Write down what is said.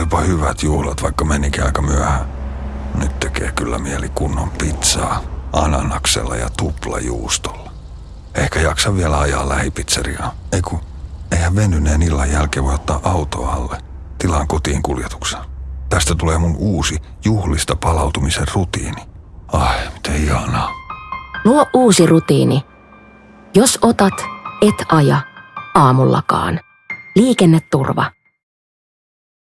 Olipa hyvät juhlat, vaikka menikin aika myöhään. Nyt tekee kyllä mieli kunnon pizzaa, ananaksella ja tuplajuustolla. Ehkä jaksa vielä ajaa lähipizzeriaan. Ei kun, eihän venyneen illan jälkeen voi ottaa autoa alle. Tilaan kotiin kuljetuksen. Tästä tulee mun uusi juhlista palautumisen rutiini. Ai, miten ihanaa. Luo uusi rutiini. Jos otat, et aja aamullakaan. Liikenneturva.